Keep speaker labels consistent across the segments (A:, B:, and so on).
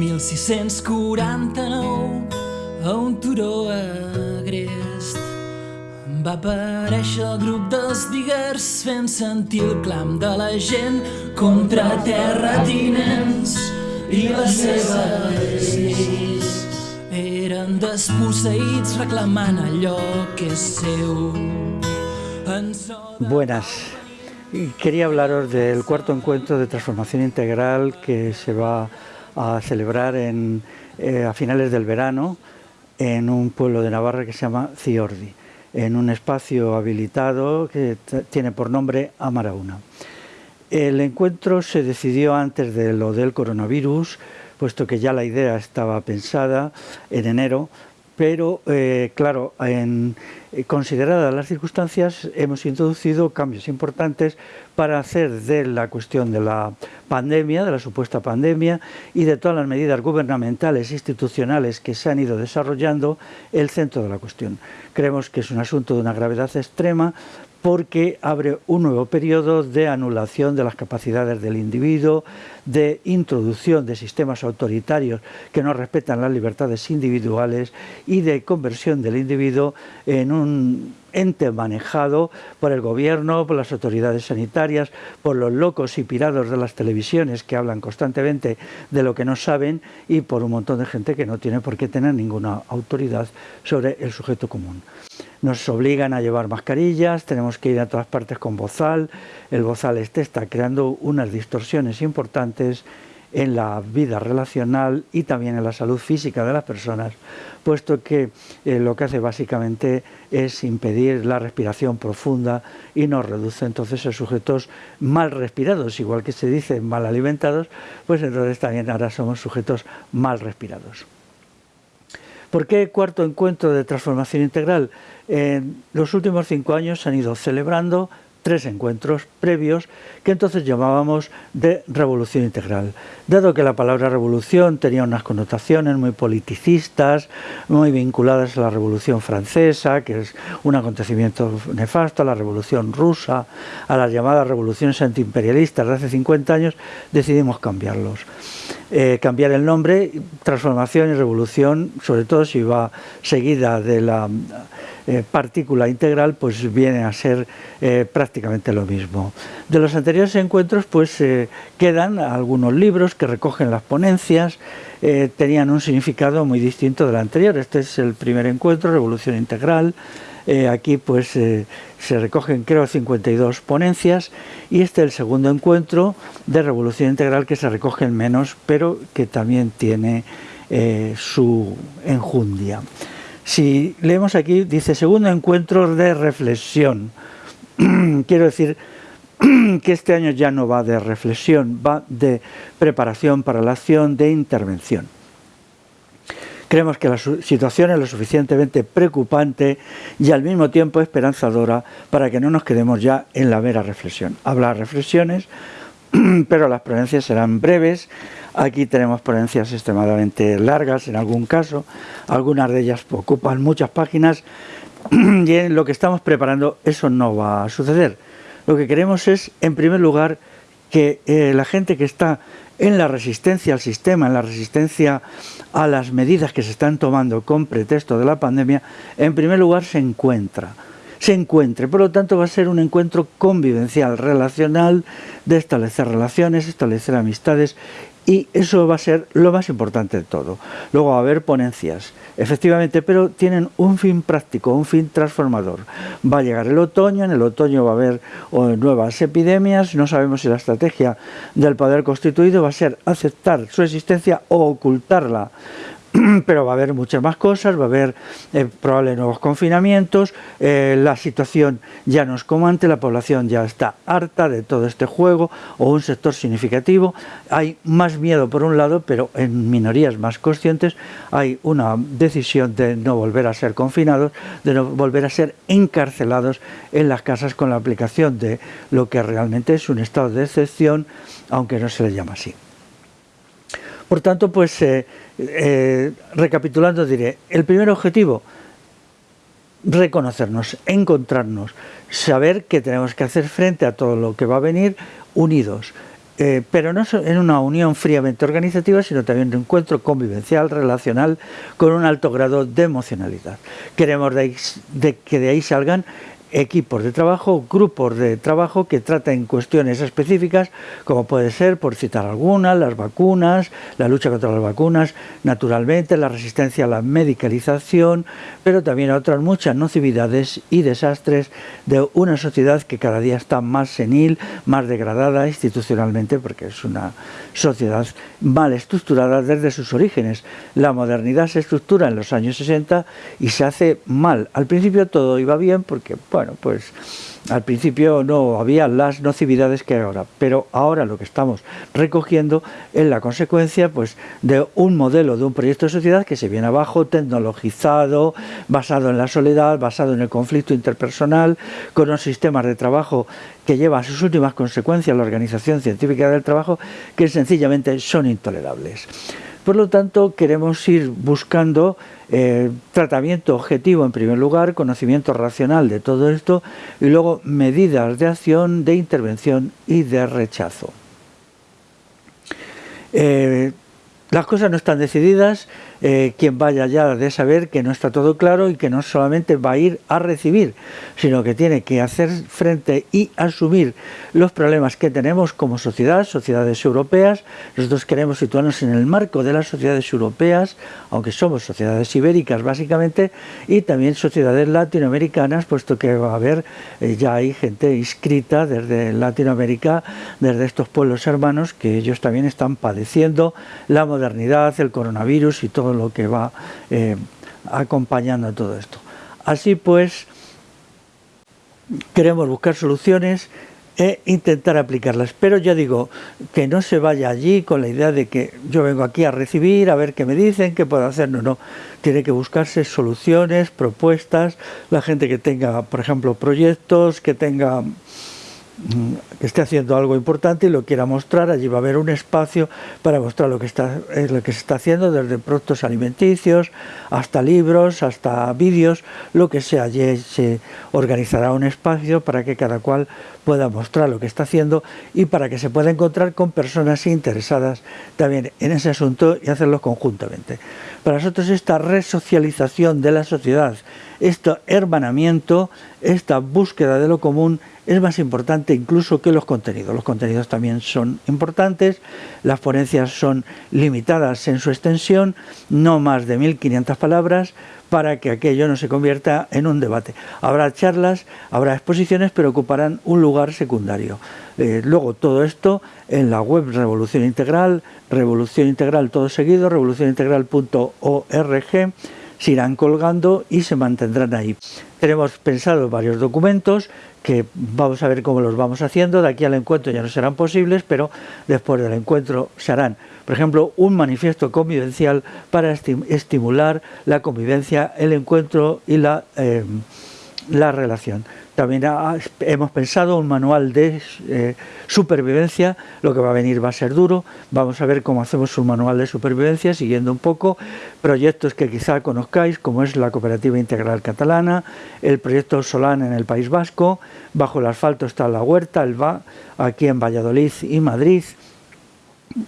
A: 1649, a un turó agrest, va aparèixer el grup dels diguers fent sentir el clam de la gent contra terratinents i les seves lleis. Eren desposseïts reclamant allò que és seu.
B: Buenas. Quería hablaros del cuarto encuentro de transformación integral que se va a celebrar en, eh, a finales del verano en un pueblo de Navarra que se llama Ciordi, en un espacio habilitado que tiene por nombre Amarauna. El encuentro se decidió antes de lo del coronavirus, puesto que ya la idea estaba pensada en enero, pero eh, claro, en, eh, consideradas las circunstancias, hemos introducido cambios importantes para hacer de la cuestión de la pandemia, de la supuesta pandemia y de todas las medidas gubernamentales e institucionales que se han ido desarrollando, el centro de la cuestión. Creemos que es un asunto de una gravedad extrema porque abre un nuevo periodo de anulación de las capacidades del individuo, de introducción de sistemas autoritarios que no respetan las libertades individuales y de conversión del individuo en un ente manejado por el gobierno, por las autoridades sanitarias, por los locos y pirados de las televisiones que hablan constantemente de lo que no saben y por un montón de gente que no tiene por qué tener ninguna autoridad sobre el sujeto común nos obligan a llevar mascarillas, tenemos que ir a todas partes con bozal, el bozal este está creando unas distorsiones importantes en la vida relacional y también en la salud física de las personas, puesto que eh, lo que hace básicamente es impedir la respiración profunda y nos reduce entonces a sujetos mal respirados, igual que se dice mal alimentados, pues entonces también ahora somos sujetos mal respirados. ¿Por qué cuarto encuentro de transformación integral? En los últimos cinco años se han ido celebrando tres encuentros previos que entonces llamábamos de revolución integral. Dado que la palabra revolución tenía unas connotaciones muy politicistas, muy vinculadas a la revolución francesa, que es un acontecimiento nefasto, a la revolución rusa, a las llamadas revoluciones antiimperialistas de hace 50 años, decidimos cambiarlos. Eh, cambiar el nombre, transformación y revolución, sobre todo si va seguida de la eh, partícula integral, pues viene a ser eh, prácticamente lo mismo. De los anteriores encuentros, pues quedan algunos libros que recogen las ponencias, tenían un significado muy distinto del anterior. Este es el primer encuentro, Revolución Integral. Eh, aquí pues eh, se recogen creo 52 ponencias y este es el segundo encuentro de Revolución Integral que se recogen menos, pero que también tiene eh, su enjundia. Si leemos aquí, dice segundo encuentro de reflexión. Quiero decir que este año ya no va de reflexión, va de preparación para la acción, de intervención. Creemos que la situación es lo suficientemente preocupante y al mismo tiempo esperanzadora para que no nos quedemos ya en la mera reflexión. Habrá reflexiones, pero las ponencias serán breves. Aquí tenemos ponencias extremadamente largas en algún caso, algunas de ellas ocupan muchas páginas y en lo que estamos preparando eso no va a suceder. Lo que queremos es, en primer lugar, que eh, la gente que está en la resistencia al sistema, en la resistencia a las medidas que se están tomando con pretexto de la pandemia, en primer lugar se encuentra se encuentre. Por lo tanto, va a ser un encuentro convivencial, relacional, de establecer relaciones, establecer amistades y eso va a ser lo más importante de todo. Luego va a haber ponencias, efectivamente, pero tienen un fin práctico, un fin transformador. Va a llegar el otoño, en el otoño va a haber nuevas epidemias, no sabemos si la estrategia del poder constituido va a ser aceptar su existencia o ocultarla pero va a haber muchas más cosas, va a haber eh, nuevos confinamientos, eh, la situación ya no es como antes, la población ya está harta de todo este juego o un sector significativo, hay más miedo por un lado, pero en minorías más conscientes hay una decisión de no volver a ser confinados, de no volver a ser encarcelados en las casas con la aplicación de lo que realmente es un estado de excepción, aunque no se le llama así. Por tanto, pues eh, eh, recapitulando diré, el primer objetivo, reconocernos, encontrarnos, saber que tenemos que hacer frente a todo lo que va a venir unidos. eh, pero no en una unión fríamente organizativa, sino también un encuentro convivencial, relacional, con un alto grado de emocionalidad. Queremos de que de ahí salgan equipos de trabajo, grupos de trabajo que traten cuestiones específicas, como puede ser, por citar algunas, las vacunas, la lucha contra las vacunas, naturalmente la resistencia a la medicalización, pero también a otras muchas nocividades y desastres de una sociedad que cada día está más senil, más degradada institucionalmente, porque es una sociedad mal estructurada desde sus orígenes. La modernidad se estructura en los años 60 y se hace mal. Al principio todo iba bien porque, bueno, pues al principio no había las nocividades que hay ahora, pero ahora lo que estamos recogiendo es la consecuencia pues, de un modelo, de un proyecto de sociedad que se viene abajo, tecnologizado, basado en la soledad, basado en el conflicto interpersonal, con unos sistemas de trabajo que lleva a sus últimas consecuencias la organización científica del trabajo, que sencillamente son intolerables. Por lo tanto, queremos ir buscando eh, tratamiento objetivo en primer lugar, conocimiento racional de todo esto y luego medidas de acción, de intervención y de rechazo. Eh, las cosas no están decididas, eh, quien vaya ya de saber que no está todo claro y que no solamente va a ir a recibir, sino que tiene que hacer frente y asumir los problemas que tenemos como sociedad, sociedades europeas. Nosotros queremos situarnos en el marco de las sociedades europeas, aunque somos sociedades ibéricas básicamente, y también sociedades latinoamericanas, puesto que va a haber, eh, ya hay gente inscrita desde Latinoamérica, desde estos pueblos hermanos, que ellos también están padeciendo la modernidad, el coronavirus y todo lo que va eh, acompañando todo esto. Así pues, queremos buscar soluciones e intentar aplicarlas. Pero ya digo, que no se vaya allí con la idea de que yo vengo aquí a recibir, a ver qué me dicen, qué puedo hacer. No, no. Tiene que buscarse soluciones, propuestas, la gente que tenga, por ejemplo, proyectos, que tenga que esté haciendo algo importante y lo quiera mostrar, allí va a haber un espacio para mostrar lo que, está, lo que se está haciendo, desde productos alimenticios hasta libros, hasta vídeos, lo que sea, allí se organizará un espacio para que cada cual pueda mostrar lo que está haciendo y para que se pueda encontrar con personas interesadas también en ese asunto y hacerlo conjuntamente. Para nosotros esta resocialización de la sociedad, este hermanamiento, esta búsqueda de lo común es más importante incluso que los contenidos. Los contenidos también son importantes, las ponencias son limitadas en su extensión, no más de 1500 palabras, para que aquello no se convierta en un debate. Habrá charlas, habrá exposiciones, pero ocuparán un lugar secundario. Eh, luego todo esto en la web Revolución Integral, Revolución Integral todo seguido, revolucionintegral.org, se irán colgando y se mantendrán ahí. Tenemos pensado varios documentos, que vamos a ver cómo los vamos haciendo, de aquí al encuentro ya no serán posibles, pero después del encuentro se harán. Por ejemplo, un manifiesto convivencial para estimular la convivencia, el encuentro y la, eh, la relación. También hemos pensado un manual de eh, supervivencia, lo que va a venir va a ser duro, vamos a ver cómo hacemos un manual de supervivencia, siguiendo un poco proyectos que quizá conozcáis, como es la Cooperativa Integral Catalana, el proyecto Solán en el País Vasco, bajo el asfalto está la huerta, el VA, aquí en Valladolid y Madrid,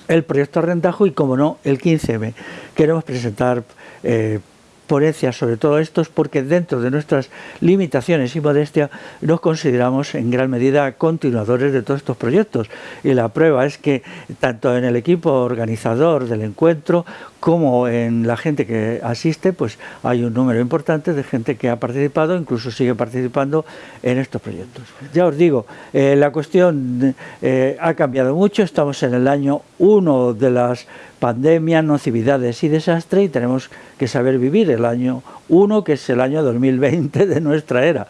B: el proyecto Rentajo y, como no, el 15M. Queremos presentar eh, ponencias sobre todo esto es porque dentro de nuestras limitaciones y modestia nos consideramos en gran medida continuadores de todos estos proyectos. Y la prueba es que tanto en el equipo organizador del encuentro como en la gente que asiste, pues hay un número importante de gente que ha participado, incluso sigue participando en estos proyectos. Ya os digo, eh, la cuestión eh, ha cambiado mucho, estamos en el año 1 de las pandemias, nocividades y desastre y tenemos que saber vivir el año 1, que es el año 2020 de nuestra era.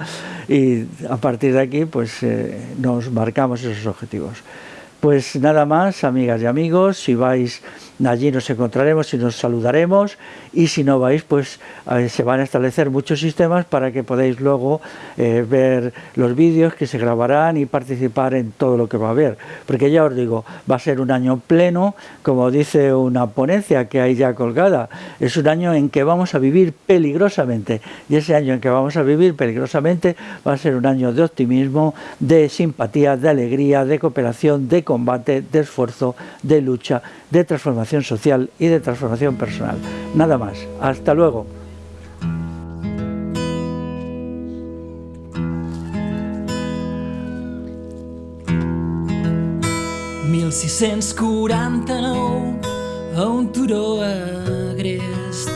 B: Y a partir de aquí, pues eh, nos marcamos esos objetivos. Pues nada más, amigas y amigos, si vais allí nos encontraremos y nos saludaremos. Y si no vais pues se van a establecer muchos sistemas para que podáis luego eh, ver los vídeos que se grabarán y participar en todo lo que va a haber. Porque ya os digo va a ser un año pleno como dice una ponencia que hay ya colgada. Es un año en que vamos a vivir peligrosamente. Y ese año en que vamos a vivir peligrosamente va a ser un año de optimismo de simpatía, de alegría, de cooperación, de combate, de esfuerzo, de lucha, de transformación social y de transformación personal. Nada más. Hasta luego.
A: a un turó agrest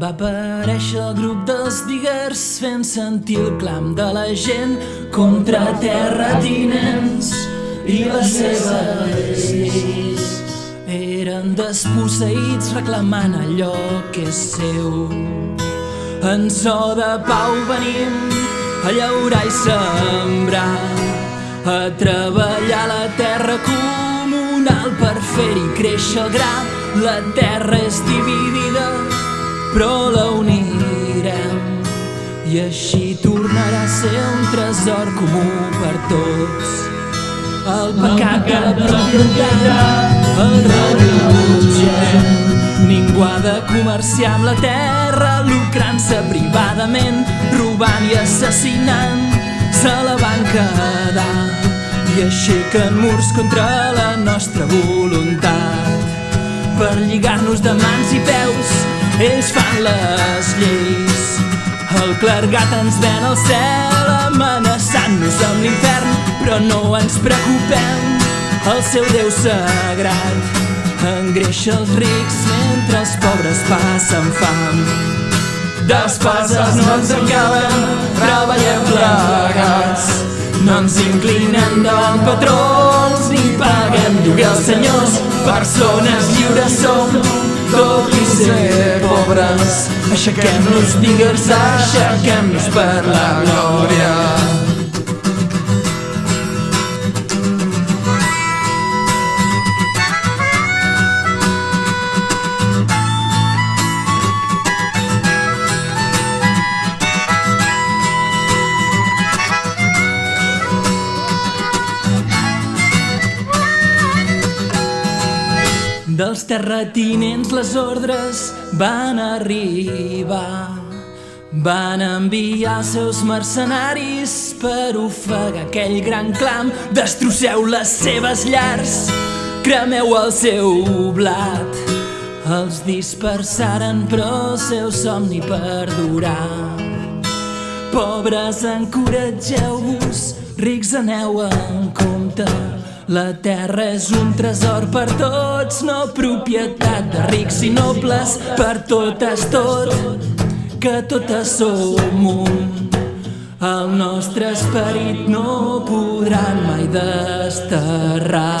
A: va aparèixer el grup dels diguers fent sentir el clam de la gent contra terratinents i les seves lleis. Eren desposseïts reclamant allò que és seu. En so de pau venim a llaurar i sembrar, a treballar la terra comunal per fer-hi créixer el gra. La terra és dividida, però la unirem i així tornarà a ser un tresor comú per tots. El pecat de la propietat el rebutgem. Ningú ha de comerciar amb la terra, lucrant-se privadament, robant i assassinant. Se la van quedar i aixequen murs contra la nostra voluntat. Per lligar-nos de mans i peus, ells fan les lleis. El clergat ens ven al cel amenaçant-nos amb l'infern, però no ens preocupem, el seu Déu sagrat engreixa els rics mentre els pobres passen fam. Despeses no ens acaben, treballem plegats. No ens inclinem davant patrons ni paguem lloguer als senyors. Persones lliures som, tot i ser pobres. Aixequem-nos, digues, aixequem-nos per la glòria. Dels terratinents les ordres van arribar. Van enviar els seus mercenaris per ofegar aquell gran clam. Destrosseu les seves llars, cremeu el seu blat. Els dispersaren però el seu somni perdurà. Pobres, encoratgeu-vos, rics aneu en compte la terra és un tresor per tots, no propietat de rics i nobles, per totes tot, que totes som un. El nostre esperit no podran mai desterrar.